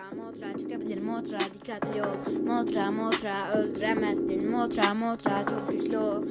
Motra motra çıkabilir. Motra dikkatli ol. Motra motra öldüremezsin. Motra motra çok güçlü ol.